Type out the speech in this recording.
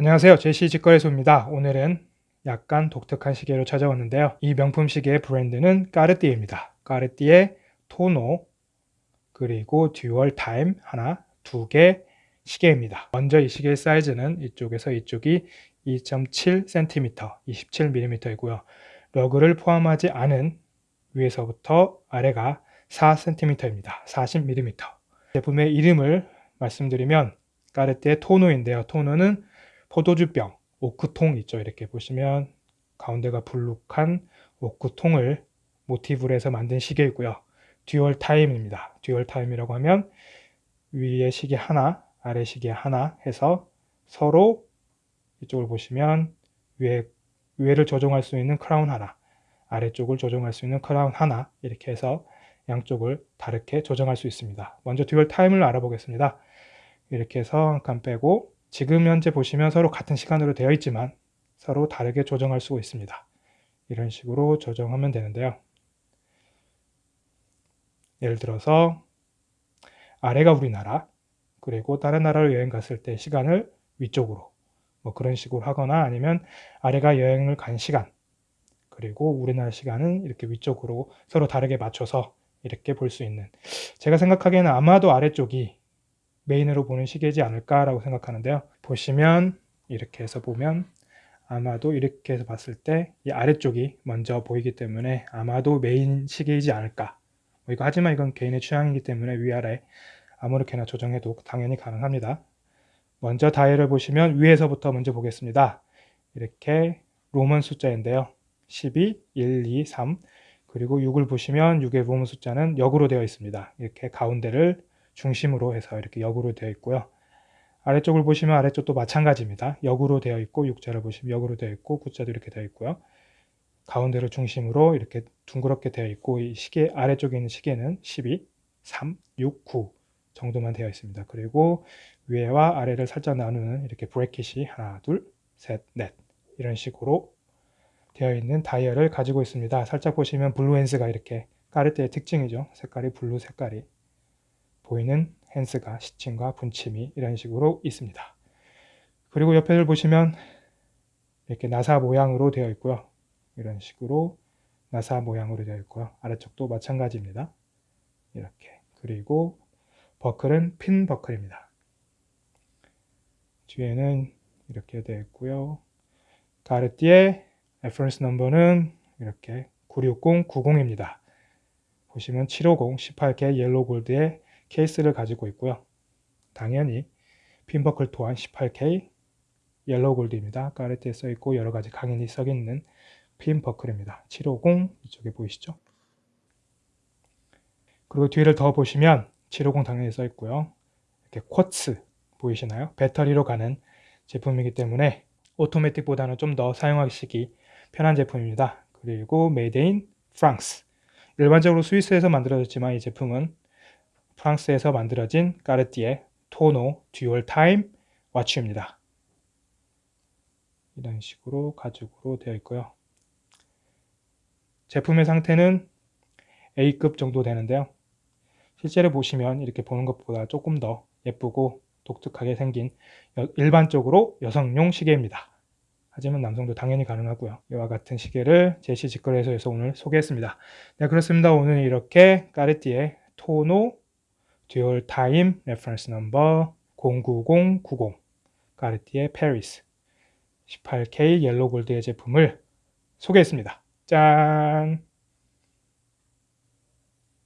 안녕하세요. 제시 직거래소입니다. 오늘은 약간 독특한 시계로 찾아왔는데요. 이 명품 시계의 브랜드는 까르띠에입니다. 까르띠에 토노 그리고 dual time 하나 두 개 시계입니다. 먼저 이 시계의 사이즈는 이쪽에서 이쪽이 2.7cm 27mm 이고요. lug를 포함하지 않은 위에서부터 아래가 4cm입니다. 40mm 제품의 이름을 말씀드리면 까르띠에 토노인데요. 토노는 포도주병, 오크통 있죠. 이렇게 보시면 가운데가 불룩한 오크통을 모티브로 해서 만든 시계이고요. dual time입니다. dual time이라고 하면 위에 시계 하나, 아래 시계 하나 해서 서로 이쪽을 보시면 위에, 위에를 조정할 수 있는 크라운 하나, 아래쪽을 조정할 수 있는 크라운 하나 이렇게 해서 양쪽을 다르게 조정할 수 있습니다. 먼저 dual time을 알아보겠습니다. 이렇게 해서 한 칸 빼고 지금 현재 보시면 서로 같은 시간으로 되어 있지만 서로 다르게 조정할 수가 있습니다. 이런 식으로 조정하면 되는데요. 예를 들어서 아래가 우리나라 그리고 다른 나라로 여행 갔을 때 시간을 위쪽으로 뭐 그런 식으로 하거나 아니면 아래가 여행을 간 시간 그리고 우리나라 시간은 이렇게 위쪽으로 서로 다르게 맞춰서 이렇게 볼 수 있는 제가 생각하기에는 아마도 아래쪽이 메인으로 보는 시계지 않을까라고 생각하는데요. 보시면 이렇게 해서 보면 아마도 이렇게 해서 봤을 때 이 아래쪽이 먼저 보이기 때문에 아마도 메인 시계이지 않을까 뭐 이거 하지만 이건 개인의 취향이기 때문에 위아래 아무렇게나 조정해도 당연히 가능합니다. 먼저 다이얼을 보시면 위에서부터 먼저 보겠습니다. 이렇게 로먼 숫자인데요. 12, 1, 2, 3 그리고 6을 보시면 6의 로먼 숫자는 역으로 되어 있습니다. 이렇게 가운데를 중심으로 해서 이렇게 역으로 되어 있고요. 아래쪽을 보시면 아래쪽도 마찬가지입니다. 역으로 되어 있고 육자를 보시면 역으로 되어 있고 구자도 이렇게 되어 있고요. 가운데를 중심으로 이렇게 둥그렇게 되어 있고 이 시계 아래쪽에 있는 시계는 12, 3, 6, 9 정도만 되어 있습니다. 그리고 위에와 아래를 살짝 나누는 이렇게 bracket이 하나, 둘, 셋, 넷 이런 식으로 되어 있는 다이얼을 가지고 있습니다. 살짝 보시면 blue hands가 이렇게 까르띠에 특징이죠. 색깔이 blue 색깔이 보이는 hands가 시침과 분침이 이런 식으로 있습니다. 그리고 옆에를 보시면 이렇게 나사 모양으로 되어 있고요. 이런 식으로 나사 모양으로 되어 있고요. 아래쪽도 마찬가지입니다. 이렇게 그리고 버클은 핀 버클입니다. 뒤에는 이렇게 되어 있고요. 까르띠에 reference number는 이렇게 96090입니다. 보시면 750 18K yellow gold의 케이스를 가지고 있고요. 당연히 핀버클 또한 18K yellow gold입니다. 까르띠에 써있고 여러가지 각인이 써있는 핀버클입니다. 750 이쪽에 보이시죠? 그리고 뒤를 더 보시면 750 당연히 써있고요. 이렇게 quartz 보이시나요? 배터리로 가는 제품이기 때문에 오토매틱보다는 좀 더 사용하시기 편한 제품입니다. 그리고 made in France 일반적으로 스위스에서 만들어졌지만 이 제품은 프랑스에서 만들어진 까르띠에 토노 dual time watch입니다. 이런 식으로 가죽으로 되어 있고요. 제품의 상태는 A급 정도 되는데요. 실제로 보시면 이렇게 보는 것보다 조금 더 예쁘고 독특하게 생긴 일반적으로 여성용 시계입니다. 하지만 남성도 당연히 가능하고요. 이와 같은 시계를 제시 직거래소에서 오늘 소개했습니다. 네 그렇습니다. 오늘 이렇게 까르띠에 토노 dual time reference number 09090 가르티에 페리스 18K 옐로 골드의 제품을 소개했습니다. 짠!